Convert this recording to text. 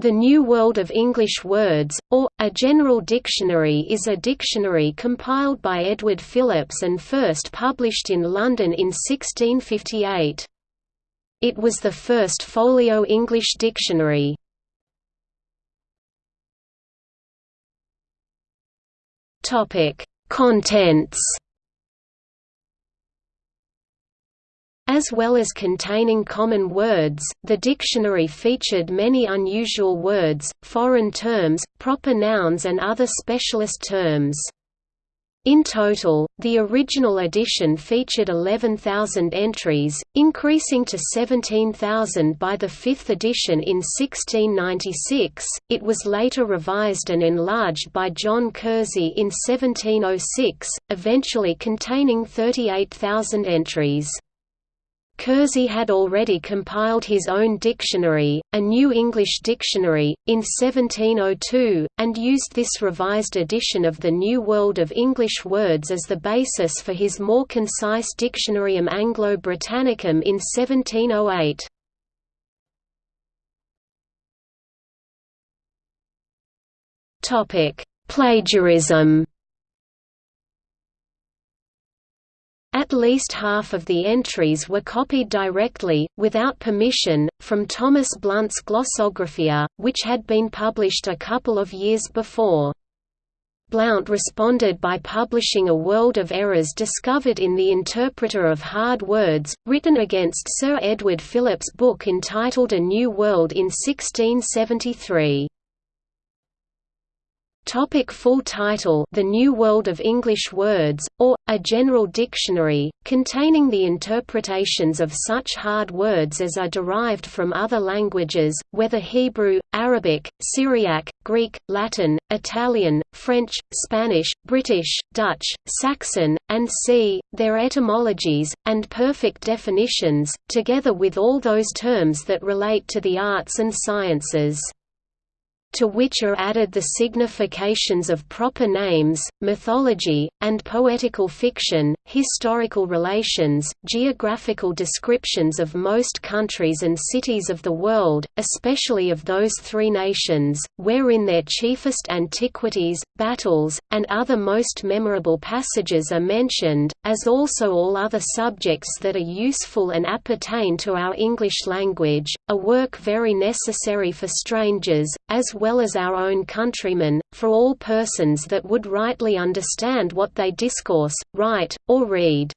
The New World of English Words, or, A General Dictionary is a dictionary compiled by Edward Phillips and first published in London in 1658. It was the first folio English dictionary. Contents As well as containing common words, the dictionary featured many unusual words, foreign terms, proper nouns and other specialist terms. In total, the original edition featured 11,000 entries, increasing to 17,000 by the fifth edition in 1696. It was later revised and enlarged by John Kersey in 1706, eventually containing 38,000 entries. Kersey had already compiled his own dictionary, a New English Dictionary, in 1702, and used this revised edition of the New World of English Words as the basis for his more concise Dictionarium Anglo-Britannicum in 1708. Plagiarism At least half of the entries were copied directly, without permission, from Thomas Blount's Glossographia, which had been published a couple of years before. Blount responded by publishing a world of errors discovered in the Interpreter of Hard Words, written against Sir Edward Phillips' book entitled A New World in 1673. Topic full title The New World of English Words, or, A General Dictionary, containing the interpretations of such hard words as are derived from other languages, whether Hebrew, Arabic, Syriac, Greek, Latin, Italian, French, Spanish, British, Dutch, Saxon, and c. their etymologies, and perfect definitions, together with all those terms that relate to the arts and sciences to which are added the significations of proper names, mythology, and poetical fiction, historical relations, geographical descriptions of most countries and cities of the world, especially of those three nations, wherein their chiefest antiquities, battles, and other most memorable passages are mentioned, as also all other subjects that are useful and appertain to our English language, a work very necessary for strangers, as well as our own countrymen, for all persons that would rightly understand what they discourse, write, or read.